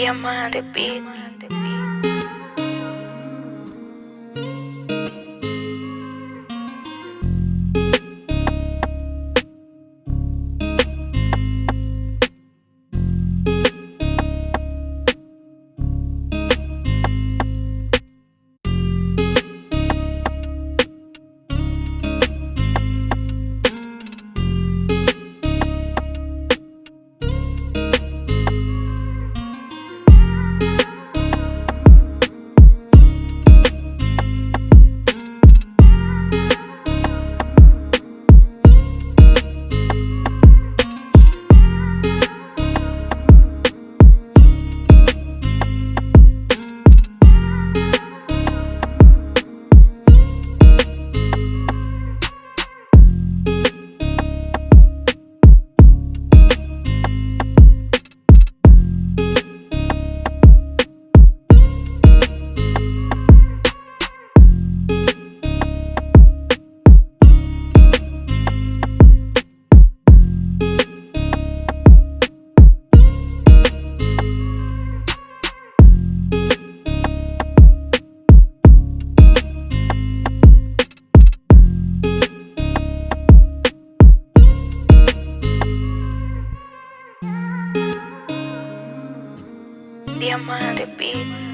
Diamante Beat. diamante, bitch.